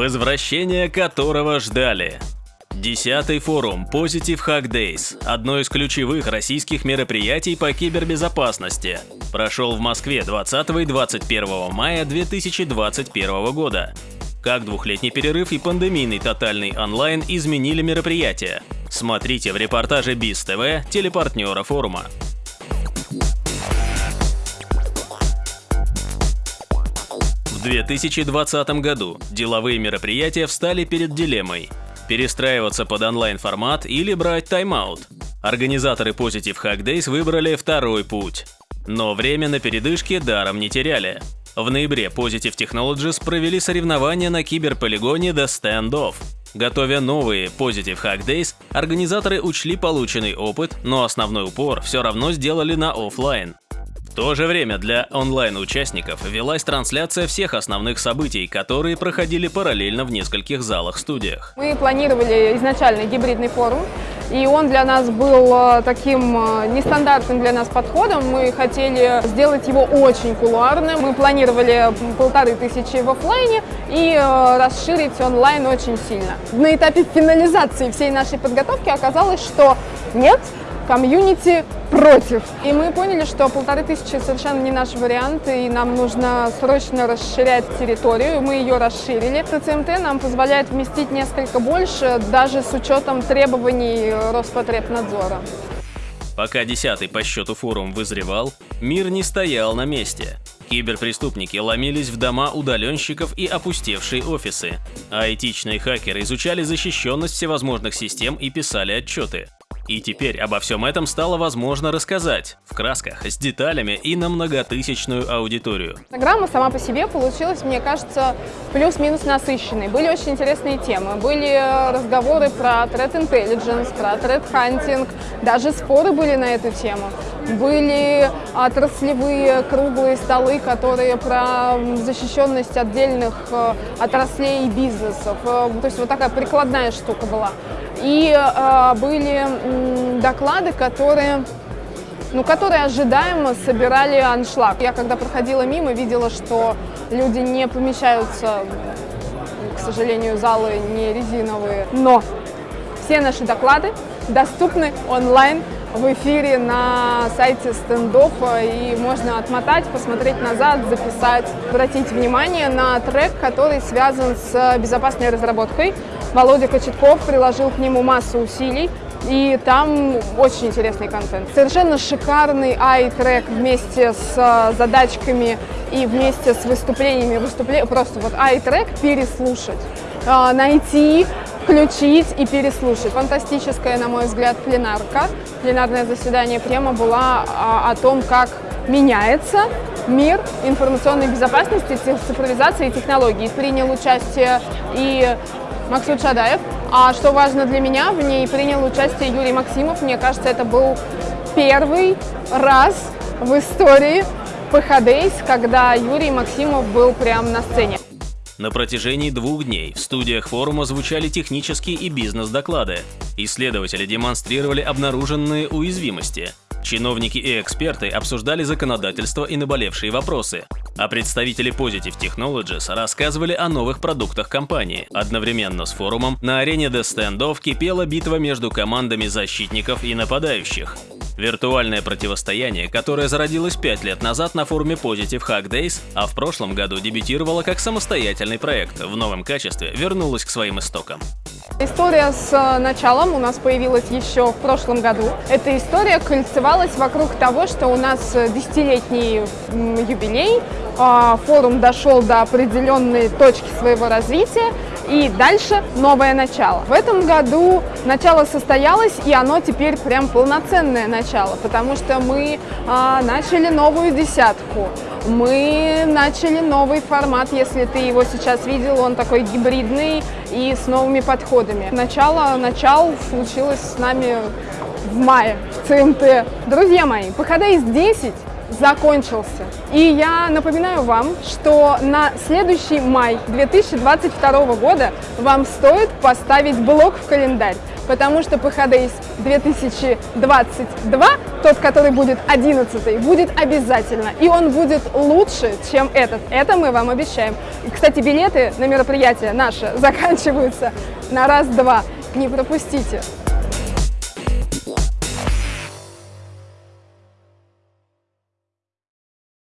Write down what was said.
возвращение которого ждали. Десятый форум Positive Hack Days – одно из ключевых российских мероприятий по кибербезопасности. Прошел в Москве 20 и 21 мая 2021 года. Как двухлетний перерыв и пандемийный тотальный онлайн изменили мероприятие. Смотрите в репортаже БИС ТВ телепартнера форума. В 2020 году деловые мероприятия встали перед дилеммой – перестраиваться под онлайн-формат или брать тайм-аут. Организаторы Positive Hack Days выбрали второй путь. Но время на передышке даром не теряли. В ноябре Positive Technologies провели соревнования на киберполигоне The Standoff. Готовя новые Positive Hack Days, организаторы учли полученный опыт, но основной упор все равно сделали на офлайн. В то же время для онлайн-участников велась трансляция всех основных событий, которые проходили параллельно в нескольких залах-студиях. Мы планировали изначально гибридный форум, и он для нас был э, таким э, нестандартным для нас подходом. Мы хотели сделать его очень кулуарным. Мы планировали полторы тысячи в офлайне и э, расширить онлайн очень сильно. На этапе финализации всей нашей подготовки оказалось, что нет, комьюнити против. И мы поняли, что полторы тысячи совершенно не наш вариант, и нам нужно срочно расширять территорию. Мы ее расширили. ТЦМТ нам позволяет вместить несколько больше, даже с учетом требований Роспотребнадзора. Пока десятый по счету форум вызревал, мир не стоял на месте. Киберпреступники ломились в дома удаленщиков и опустевшие офисы, а этичные хакеры изучали защищенность всевозможных систем и писали отчеты. И теперь обо всем этом стало возможно рассказать, в красках, с деталями и на многотысячную аудиторию. Программа сама по себе получилась, мне кажется, плюс-минус насыщенной. Были очень интересные темы. Были разговоры про threat intelligence, про threat hunting, даже споры были на эту тему. Были отраслевые круглые столы, которые про защищенность отдельных э, отраслей и бизнесов. Э, то есть вот такая прикладная штука была. И э, были э, доклады, которые, ну, которые ожидаемо собирали аншлаг. Я когда проходила мимо, видела, что люди не помещаются, к сожалению, залы не резиновые. Но все наши доклады доступны онлайн в эфире на сайте стендофа, и можно отмотать, посмотреть назад, записать, обратить внимание на трек, который связан с безопасной разработкой. Володя Кочетков приложил к нему массу усилий, и там очень интересный контент. Совершенно шикарный ай-трек вместе с э, задачками и вместе с выступлениями. Выступле... Просто вот ай-трек переслушать, э, найти, включить и переслушать. Фантастическая, на мой взгляд, пленарка. Пленарное заседание према была о, о том, как меняется мир информационной безопасности, цифровизации и технологий. Принял участие и Максут Шадаев. А что важно для меня, в ней принял участие Юрий Максимов. Мне кажется, это был первый раз в истории ПХДейс, когда Юрий Максимов был прямо на сцене. На протяжении двух дней в студиях форума звучали технические и бизнес-доклады. Исследователи демонстрировали обнаруженные уязвимости. Чиновники и эксперты обсуждали законодательство и наболевшие вопросы а представители Positive Technologies рассказывали о новых продуктах компании. Одновременно с форумом на арене The Standoff кипела битва между командами защитников и нападающих. Виртуальное противостояние, которое зародилось 5 лет назад на форуме Positive Hack Days, а в прошлом году дебютировало как самостоятельный проект, в новом качестве вернулось к своим истокам. История с э, началом у нас появилась еще в прошлом году. Эта история кольцевалась вокруг того, что у нас э, десятилетний юбилей, форум дошел до определенной точки своего развития, и дальше новое начало. В этом году начало состоялось, и оно теперь прям полноценное начало, потому что мы а, начали новую десятку, мы начали новый формат, если ты его сейчас видел, он такой гибридный и с новыми подходами. Начало, начал случилось с нами в мае в ЦМТ. Друзья мои, похода из 10 закончился. И я напоминаю вам, что на следующий май 2022 года вам стоит поставить блок в календарь, потому что PHDays 2022, тот, который будет 11 будет обязательно. И он будет лучше, чем этот. Это мы вам обещаем. Кстати, билеты на мероприятие наше заканчиваются на раз-два. Не пропустите.